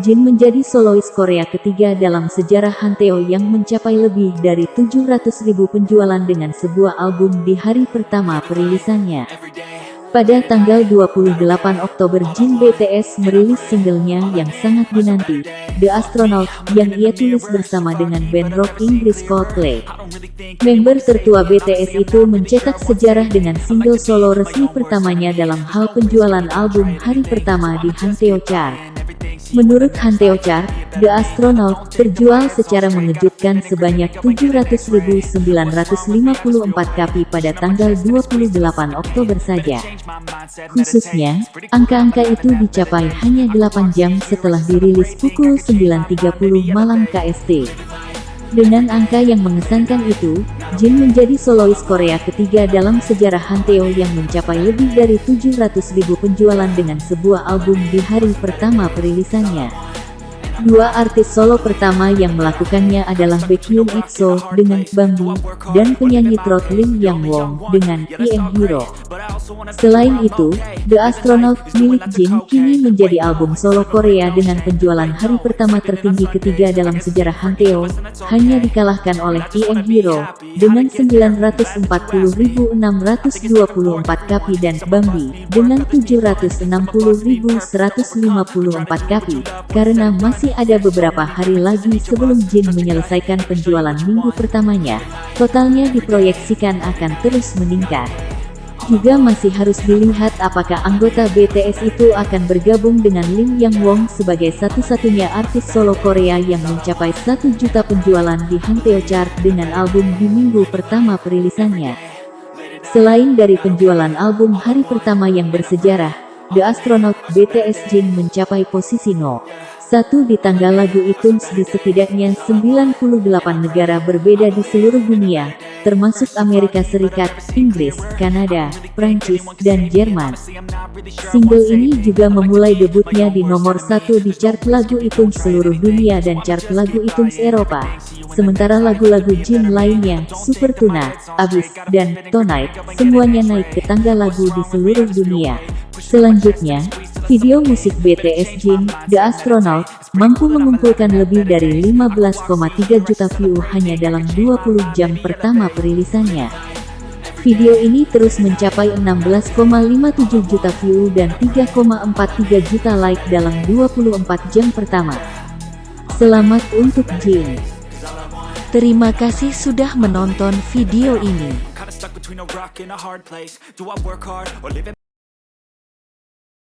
Jin menjadi solois Korea ketiga dalam sejarah Hanteo yang mencapai lebih dari 700.000 penjualan dengan sebuah album di hari pertama perilisannya. Pada tanggal 28 Oktober Jin BTS merilis singlenya yang sangat dinanti, The Astronaut, yang ia tulis bersama dengan band rock Inggris Coldplay. Member tertua BTS itu mencetak sejarah dengan single solo resmi pertamanya dalam hal penjualan album hari pertama di Hanteo Chart. Menurut Hanteo Chart, The Astronaut terjual secara mengejutkan sebanyak 700.954 kapi pada tanggal 28 Oktober saja. Khususnya, angka-angka itu dicapai hanya 8 jam setelah dirilis pukul 9.30 malam KST. Dengan angka yang mengesankan itu, Jin menjadi solois Korea ketiga dalam sejarah Hanteo yang mencapai lebih dari 700.000 penjualan dengan sebuah album di hari pertama perilisannya. Dua artis solo pertama yang melakukannya adalah Baekhyun EXO dengan Bambi, dan penyanyi trot Lim Yang Won dengan IM Hero. Selain itu, The Astronaut milik Jin kini menjadi album solo Korea dengan penjualan hari pertama tertinggi ketiga dalam sejarah Hanteo, hanya dikalahkan oleh IM Hero, dengan 940.624 kapi dan Bambi, dengan 760.154 kapi, karena masih ada beberapa hari lagi sebelum Jin menyelesaikan penjualan minggu pertamanya, totalnya diproyeksikan akan terus meningkat. Juga masih harus dilihat apakah anggota BTS itu akan bergabung dengan Lim Yang Won sebagai satu-satunya artis solo Korea yang mencapai 1 juta penjualan di Hangteo Chart dengan album di minggu pertama perilisannya. Selain dari penjualan album hari pertama yang bersejarah, The Astronaut BTS Jin mencapai posisi no. Satu di tanggal lagu iTunes di setidaknya 98 negara berbeda di seluruh dunia, termasuk Amerika Serikat, Inggris, Kanada, Prancis, dan Jerman. Single ini juga memulai debutnya di nomor satu di chart lagu iTunes seluruh dunia dan chart lagu iTunes Eropa. Sementara lagu-lagu Jin lainnya, Super Tuna, Abyss, dan Tonight, semuanya naik ke tangga lagu di seluruh dunia. Selanjutnya, Video musik BTS Jin, The Astronaut, mampu mengumpulkan lebih dari 15,3 juta view hanya dalam 20 jam pertama perilisannya. Video ini terus mencapai 16,57 juta view dan 3,43 juta like dalam 24 jam pertama. Selamat untuk Jin. Terima kasih sudah menonton video ini.